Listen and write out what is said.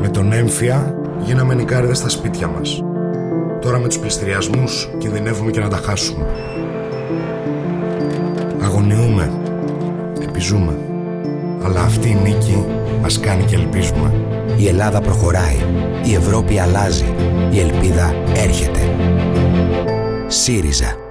Με τον έμφυα γίναμε νικάριδες στα σπίτια μας. Τώρα με τους πληστηριασμούς κινδυνεύουμε και να τα χάσουμε. Αγωνιούμε, επιζούμε. Αλλά αυτή η νίκη μας κάνει και ελπίζουμε. Η Ελλάδα προχωράει. Η Ευρώπη αλλάζει. Η ελπίδα έρχεται. ΣΥΡΙΖΑ